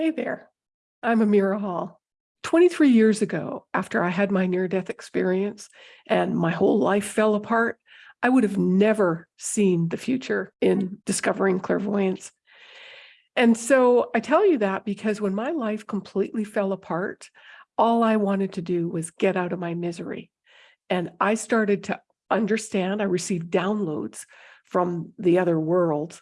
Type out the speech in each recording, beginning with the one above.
Hey there, I'm Amira Hall. 23 years ago, after I had my near-death experience and my whole life fell apart, I would have never seen the future in discovering clairvoyance. And so I tell you that because when my life completely fell apart, all I wanted to do was get out of my misery. And I started to understand, I received downloads from the other world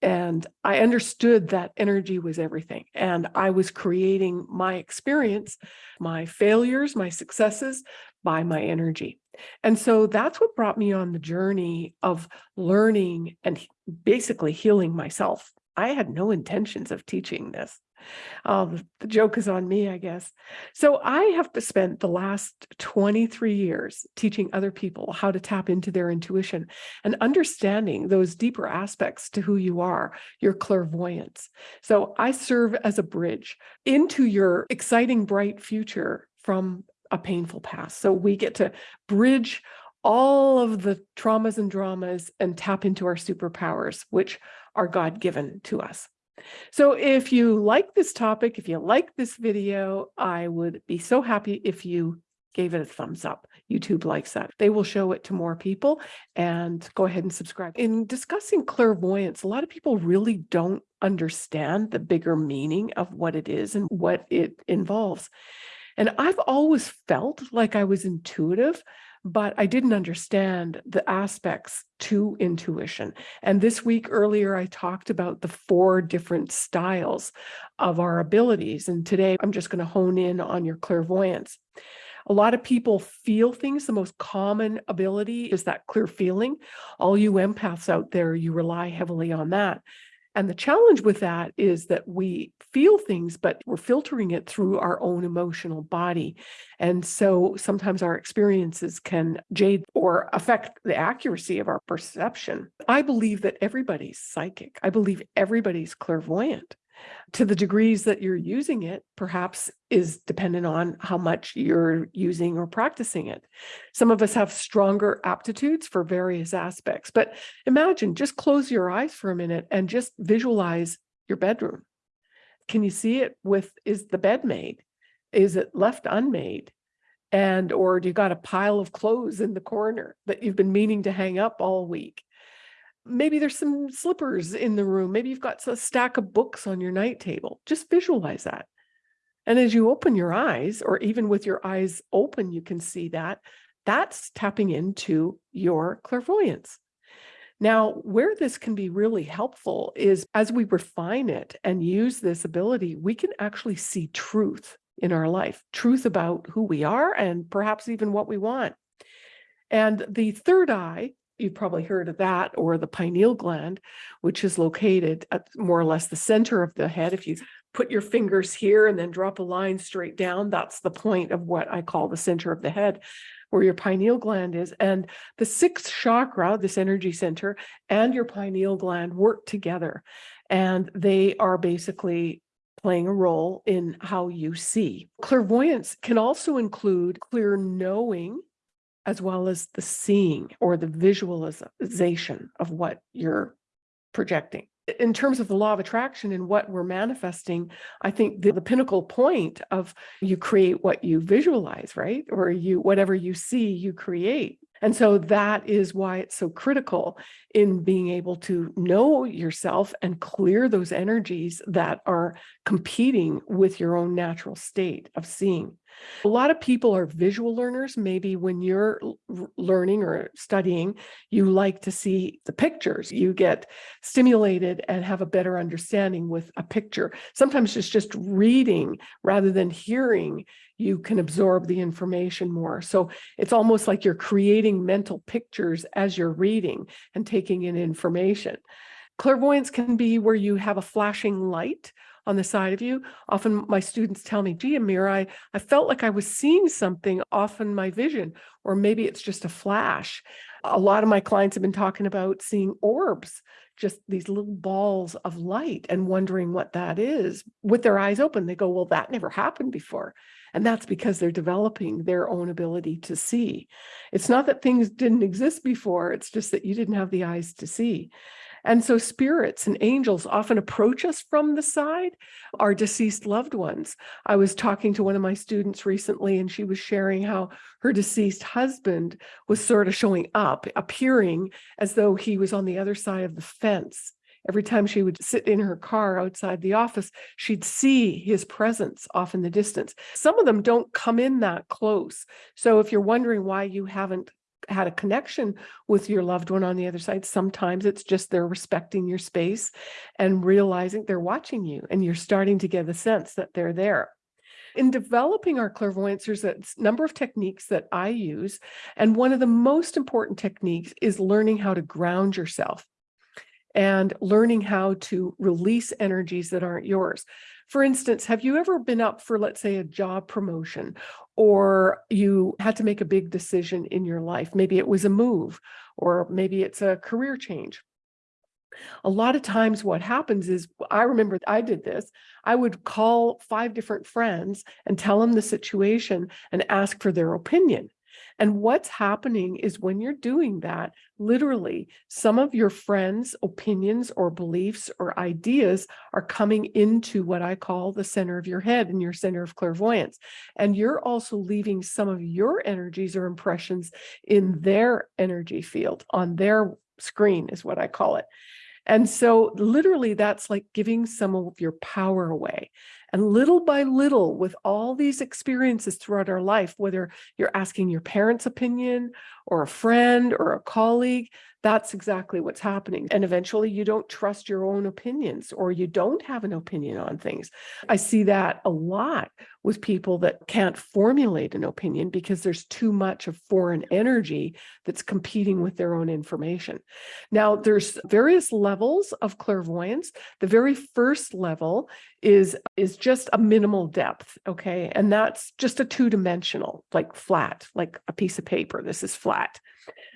and I understood that energy was everything. And I was creating my experience, my failures, my successes by my energy. And so that's what brought me on the journey of learning and basically healing myself. I had no intentions of teaching this. Um, the joke is on me, I guess. So I have spent the last 23 years teaching other people how to tap into their intuition and understanding those deeper aspects to who you are, your clairvoyance. So I serve as a bridge into your exciting, bright future from a painful past. So we get to bridge all of the traumas and dramas and tap into our superpowers, which are God-given to us. So if you like this topic, if you like this video, I would be so happy if you gave it a thumbs up. YouTube likes that. They will show it to more people and go ahead and subscribe. In discussing clairvoyance, a lot of people really don't understand the bigger meaning of what it is and what it involves. And I've always felt like I was intuitive, but I didn't understand the aspects to intuition. And this week earlier, I talked about the four different styles of our abilities. And today I'm just going to hone in on your clairvoyance. A lot of people feel things. The most common ability is that clear feeling. All you empaths out there, you rely heavily on that. And the challenge with that is that we feel things, but we're filtering it through our own emotional body. And so sometimes our experiences can jade or affect the accuracy of our perception. I believe that everybody's psychic. I believe everybody's clairvoyant to the degrees that you're using it perhaps is dependent on how much you're using or practicing it. Some of us have stronger aptitudes for various aspects, but imagine just close your eyes for a minute and just visualize your bedroom. Can you see it with, is the bed made? Is it left unmade? And, or do you got a pile of clothes in the corner that you've been meaning to hang up all week? Maybe there's some slippers in the room. Maybe you've got a stack of books on your night table. Just visualize that. And as you open your eyes, or even with your eyes open, you can see that, that's tapping into your clairvoyance. Now, where this can be really helpful is as we refine it and use this ability, we can actually see truth in our life, truth about who we are and perhaps even what we want. And the third eye you've probably heard of that, or the pineal gland, which is located at more or less the center of the head. If you put your fingers here and then drop a line straight down, that's the point of what I call the center of the head, where your pineal gland is. And the sixth chakra, this energy center, and your pineal gland work together. And they are basically playing a role in how you see. Clairvoyance can also include clear knowing as well as the seeing or the visualization of what you're projecting. In terms of the law of attraction and what we're manifesting, I think the, the pinnacle point of you create what you visualize, right? Or you, whatever you see, you create. And so that is why it's so critical in being able to know yourself and clear those energies that are competing with your own natural state of seeing. A lot of people are visual learners. Maybe when you're learning or studying, you like to see the pictures. You get stimulated and have a better understanding with a picture. Sometimes it's just reading rather than hearing you can absorb the information more. So it's almost like you're creating mental pictures as you're reading and taking in information. Clairvoyance can be where you have a flashing light on the side of you. Often my students tell me, gee, Amira, I, I felt like I was seeing something off in my vision, or maybe it's just a flash. A lot of my clients have been talking about seeing orbs, just these little balls of light and wondering what that is. With their eyes open, they go, well, that never happened before. And that's because they're developing their own ability to see. It's not that things didn't exist before, it's just that you didn't have the eyes to see. And so spirits and angels often approach us from the side, our deceased loved ones. I was talking to one of my students recently, and she was sharing how her deceased husband was sort of showing up, appearing as though he was on the other side of the fence. Every time she would sit in her car outside the office, she'd see his presence off in the distance. Some of them don't come in that close. So if you're wondering why you haven't had a connection with your loved one on the other side. Sometimes it's just they're respecting your space and realizing they're watching you and you're starting to get the sense that they're there. In developing our clairvoyance, there's a number of techniques that I use. And one of the most important techniques is learning how to ground yourself and learning how to release energies that aren't yours. For instance, have you ever been up for, let's say, a job promotion, or you had to make a big decision in your life? Maybe it was a move, or maybe it's a career change. A lot of times what happens is, I remember I did this, I would call five different friends and tell them the situation and ask for their opinion. And what's happening is when you're doing that, literally, some of your friends' opinions or beliefs or ideas are coming into what I call the center of your head and your center of clairvoyance. And you're also leaving some of your energies or impressions in their energy field on their screen is what I call it. And so literally that's like giving some of your power away. And little by little, with all these experiences throughout our life, whether you're asking your parents' opinion or a friend or a colleague, that's exactly what's happening. And eventually you don't trust your own opinions or you don't have an opinion on things. I see that a lot with people that can't formulate an opinion because there's too much of foreign energy that's competing with their own information. Now, there's various levels of clairvoyance. The very first level is, is just a minimal depth, okay? And that's just a two-dimensional, like flat, like a piece of paper. This is flat.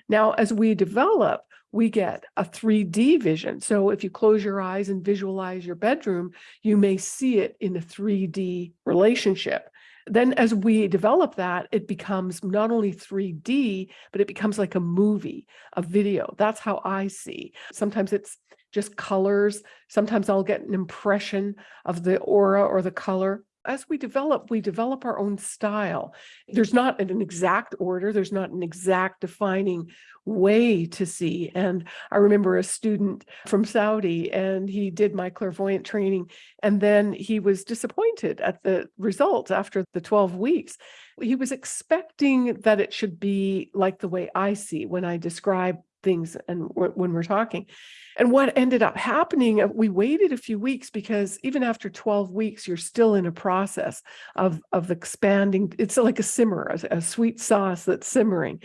Now, as we develop, we get a 3D vision. So if you close your eyes and visualize your bedroom, you may see it in a 3D relationship. Then as we develop that, it becomes not only 3D, but it becomes like a movie, a video. That's how I see. Sometimes it's just colors. Sometimes I'll get an impression of the aura or the color as we develop, we develop our own style. There's not an exact order. There's not an exact defining way to see. And I remember a student from Saudi and he did my clairvoyant training and then he was disappointed at the results after the 12 weeks. He was expecting that it should be like the way I see when I describe things and when we're talking. And what ended up happening, uh, we waited a few weeks because even after 12 weeks, you're still in a process of, of expanding. It's like a simmer, a, a sweet sauce that's simmering.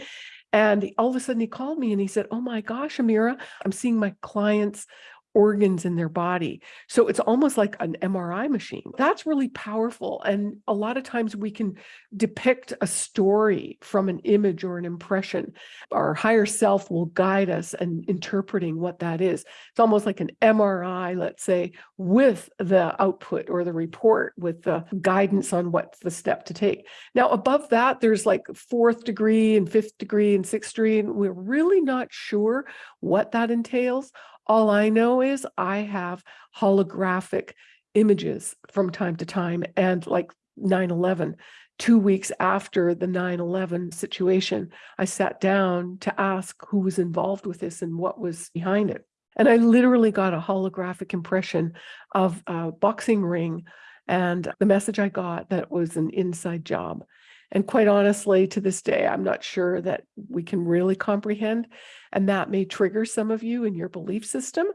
And all of a sudden he called me and he said, oh my gosh, Amira, I'm seeing my clients organs in their body. So it's almost like an MRI machine. That's really powerful. And a lot of times we can depict a story from an image or an impression. Our higher self will guide us in interpreting what that is. It's almost like an MRI, let's say, with the output or the report with the guidance on what's the step to take. Now, above that, there's like fourth degree and fifth degree and sixth degree, and we're really not sure what that entails. All I know is I have holographic images from time to time and like 9-11, two weeks after the 9-11 situation, I sat down to ask who was involved with this and what was behind it. And I literally got a holographic impression of a boxing ring and the message I got that was an inside job. And quite honestly, to this day, I'm not sure that we can really comprehend. And that may trigger some of you in your belief system.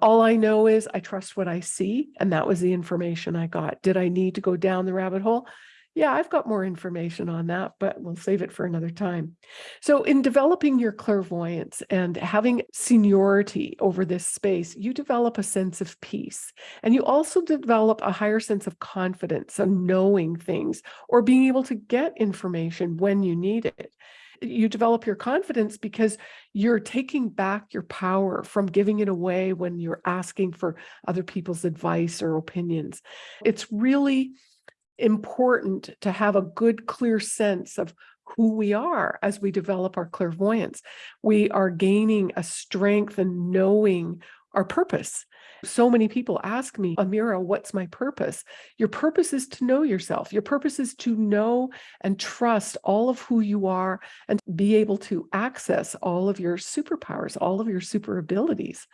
All I know is I trust what I see. And that was the information I got. Did I need to go down the rabbit hole? Yeah, I've got more information on that, but we'll save it for another time. So in developing your clairvoyance and having seniority over this space, you develop a sense of peace. And you also develop a higher sense of confidence and knowing things or being able to get information when you need it you develop your confidence because you're taking back your power from giving it away when you're asking for other people's advice or opinions. It's really important to have a good, clear sense of who we are as we develop our clairvoyance. We are gaining a strength and knowing our purpose. So many people ask me, Amira, what's my purpose? Your purpose is to know yourself. Your purpose is to know and trust all of who you are and be able to access all of your superpowers, all of your super abilities.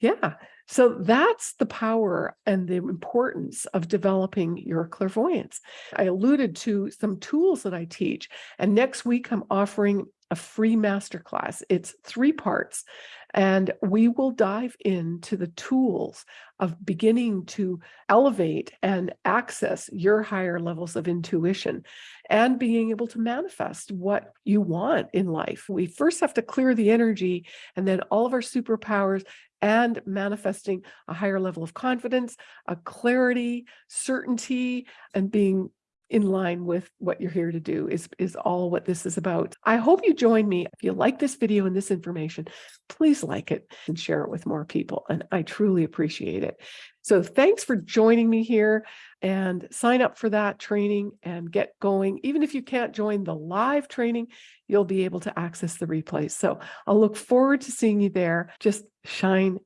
Yeah. So that's the power and the importance of developing your clairvoyance. I alluded to some tools that I teach, and next week I'm offering a free masterclass. It's three parts, and we will dive into the tools of beginning to elevate and access your higher levels of intuition and being able to manifest what you want in life. We first have to clear the energy and then all of our superpowers and manifesting a higher level of confidence, a clarity, certainty, and being in line with what you're here to do is, is all what this is about. I hope you join me. If you like this video and this information, please like it and share it with more people. And I truly appreciate it. So thanks for joining me here and sign up for that training and get going. Even if you can't join the live training, you'll be able to access the replays. So I'll look forward to seeing you there. Just shine